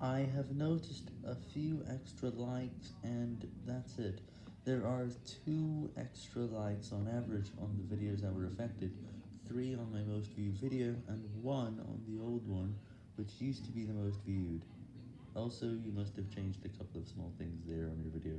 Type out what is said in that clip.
I have noticed a few extra likes, and that's it. There are 2 extra likes on average on the videos that were affected, 3 on my most viewed video, and 1 on the old one, which used to be the most viewed. Also, you must have changed a couple of small things there on your video.